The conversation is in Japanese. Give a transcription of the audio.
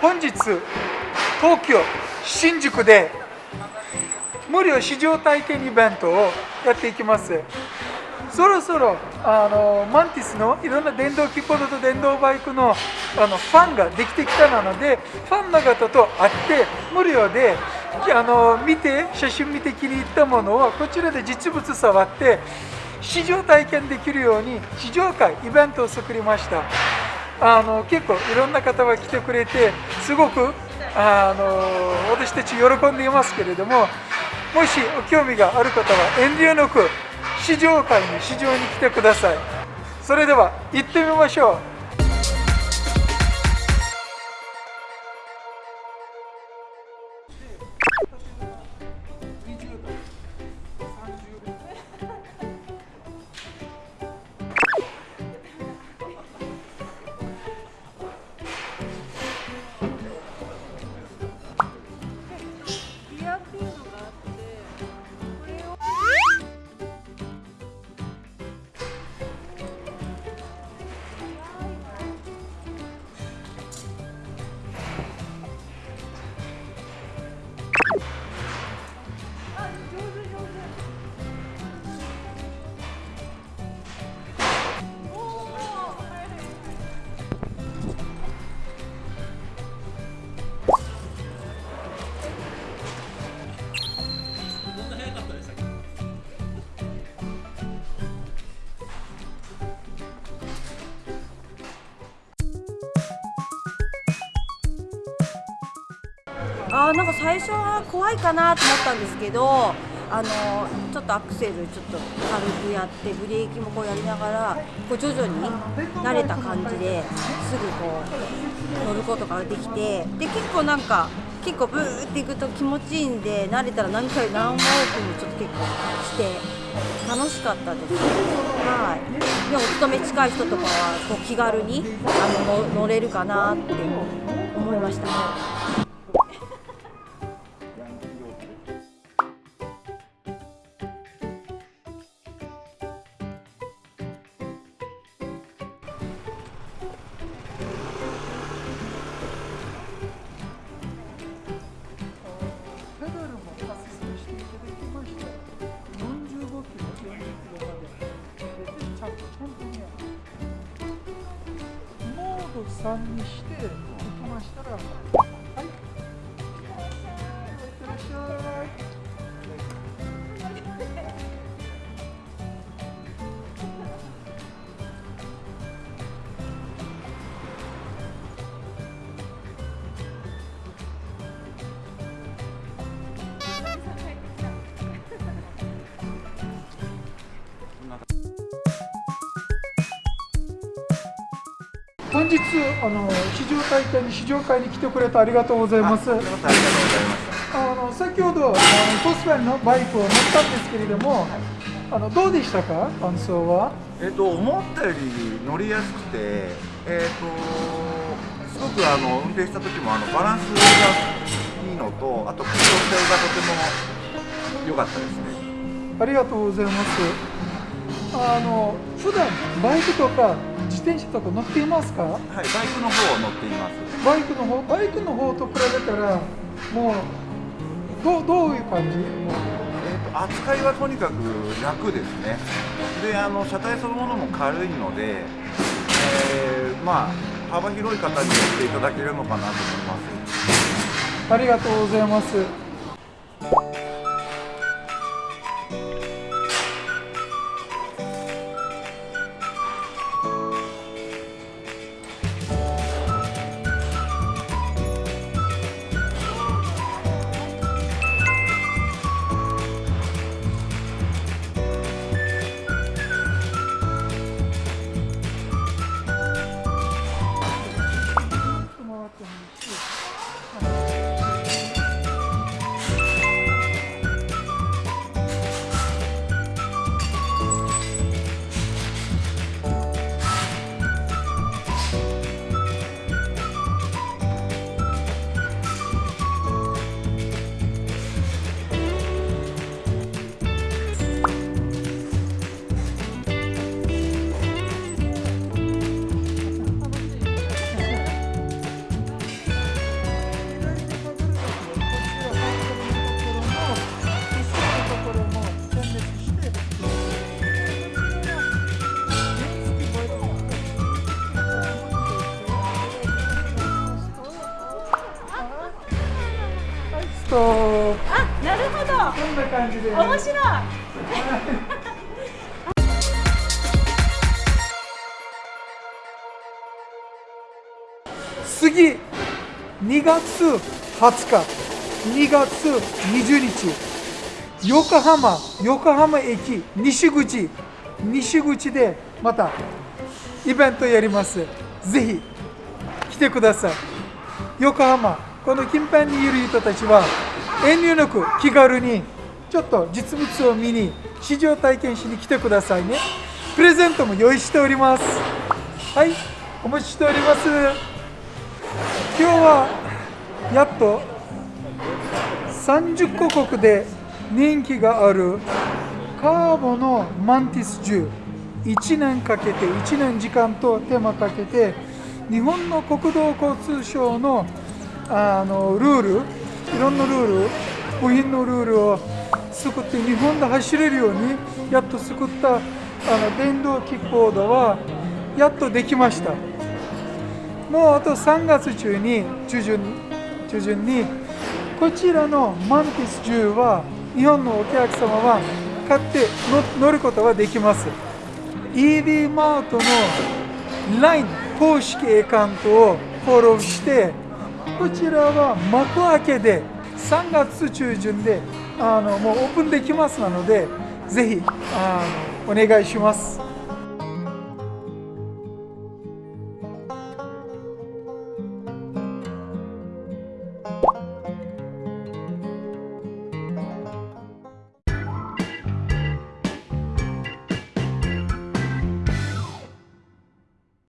本日東京新宿で無料試乗体験イベントをやっていきます。そろそろあのマンティスのいろんな電動キーボードと電動バイクのあのファンができてきたのでファンの方と会って無料であの見て写真見て気に入ったものをこちらで実物触って試乗体験できるように試乗会イベントを作りました。あの結構いろんな方が来てくれてすごくあの私たち喜んでいますけれどももしお興味がある方は遠慮なく試乗会に試乗に来てください。それでは行ってみましょう。あなんか最初は怖いかなと思ったんですけどあのちょっとアクセルちょっと軽くやってブレーキもこうやりながらこう徐々に慣れた感じですぐこう乗ることができてで結構なんか結構ブーっていくと気持ちいいんで慣れたら何回何往復もちょっと結構して楽しかったです。はい。でお勤め近い人とかはこう気軽にあの乗れるかなって思いましたペと3にして行きましたら本日あの試乗体験に試乗会に来てくれてありがとうございます。あありがとうございます。の先ほどあのトスフェンのバイクを乗ったんですけれども、あのどうでしたか？感想は？えっ、と思ったより乗りやすくて、えっ、とすごくあの運転した時もあのバランスがいいのと、あと空調性がとても良かったですね。ありがとうございます。あの普段バイクとか自転車とか乗っていますか？はい、バイクの方を乗っています。バイクの方？バイクの方と比べたらもうどうどういう感じ？えっ、と扱いはとにかく楽ですね。で、あの車体そのものも軽いので、えーまあ幅広い方に乗っていただけるのかなと思います。ありがとうございます。と。あなるほど。こんな感じで、面白い。次。2月20日。2月20日。横浜。横浜駅。西口。西口でまたイベントやります。ぜひ来てください。横浜この近辺にいる人たちは遠慮なく気軽にちょっと実物を見に試乗体験しに来てくださいね。プレゼントも用意しております。はいお待ちしております。今日はやっと30カ国で人気があるカーボのマンティス銃1年かけて1年時間と手間かけて日本の国土交通省のあのルールいろんなルール部品のルールを作って日本で走れるようにやっと作ったあの電動キックボードはやっとできました。もうあと3月中に中旬中旬にこちらのマンティス銃は日本のお客様は買って乗ることができます。EV マートの LINE 公式アカウントをフォローしてこちらは幕開けで3月中旬であのもうオープンできますなのでぜひあのお願いします。